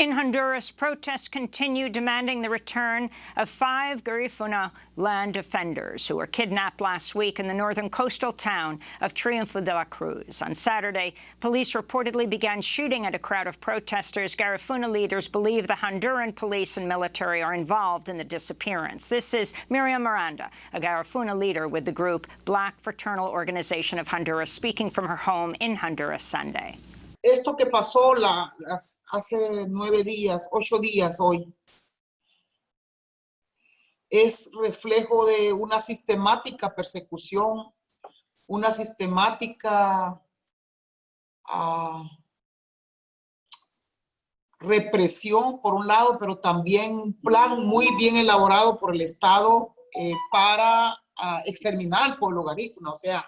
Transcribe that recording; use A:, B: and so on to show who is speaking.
A: In Honduras, protests continue demanding the return of five Garifuna land defenders who were kidnapped last week in the northern coastal town of Triunfo de la Cruz. On Saturday, police reportedly began shooting at a crowd of protesters. Garifuna leaders believe the Honduran police and military are involved in the disappearance. This is Miriam Miranda, a Garifuna leader with the group Black Fraternal Organization of Honduras, speaking from her home in Honduras Sunday.
B: Esto que pasó la, hace nueve días, ocho días hoy, es reflejo de una sistemática persecución, una sistemática ah, represión, por un lado, pero también un plan muy bien elaborado por el Estado eh, para ah, exterminar al pueblo garífuna. O sea,